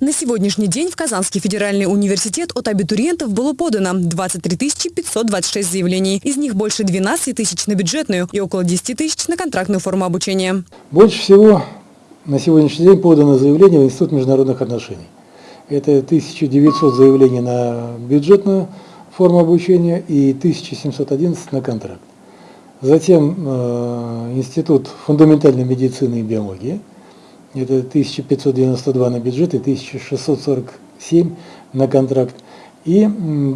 На сегодняшний день в Казанский федеральный университет от абитуриентов было подано 23 526 заявлений. Из них больше 12 тысяч на бюджетную и около 10 тысяч на контрактную форму обучения. Больше всего на сегодняшний день подано заявление в Институт международных отношений. Это 1900 заявлений на бюджетную форму обучения и 1711 на контракт. Затем э, Институт фундаментальной медицины и биологии – это 1592 на бюджет и 1647 на контракт. И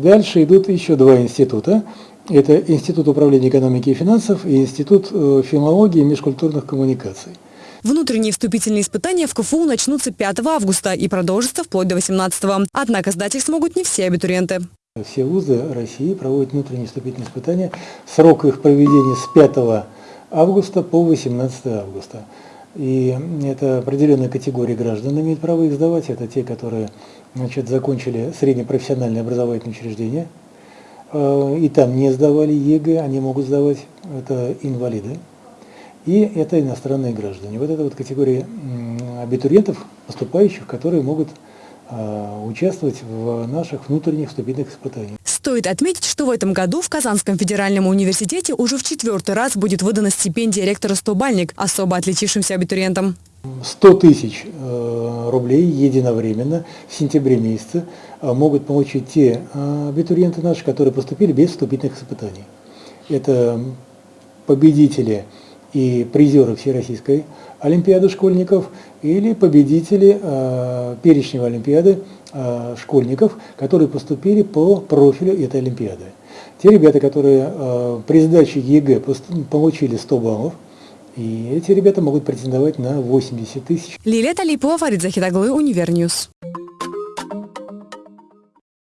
дальше идут еще два института. Это Институт управления экономики и финансов и Институт э, филологии и межкультурных коммуникаций. Внутренние вступительные испытания в КФУ начнутся 5 августа и продолжатся вплоть до 18 -го. Однако сдать их смогут не все абитуриенты. Все вузы России проводят внутренние вступительные испытания. Срок их проведения с 5 августа по 18 августа. И это определенная категория граждан имеет право их сдавать. Это те, которые значит, закончили среднепрофессиональное образовательное учреждение. Э, и там не сдавали ЕГЭ, они могут сдавать. Это инвалиды. И это иностранные граждане. Вот это вот категория абитуриентов, поступающих, которые могут э, участвовать в наших внутренних вступительных испытаниях. Стоит отметить, что в этом году в Казанском федеральном университете уже в четвертый раз будет выдана стипендия ректора «Стобальник» особо отличившимся абитуриентам. 100 тысяч э, рублей единовременно в сентябре месяце э, могут получить те э, абитуриенты наши, которые поступили без вступительных испытаний. Это победители и призеры Всероссийской Олимпиады школьников или победители э, перечневой Олимпиады э, школьников, которые поступили по профилю этой Олимпиады. Те ребята, которые э, при сдаче ЕГЭ получили 100 баллов, и эти ребята могут претендовать на 80 тысяч. Лилия Талипова, Фарид Захидаглы, Univer News.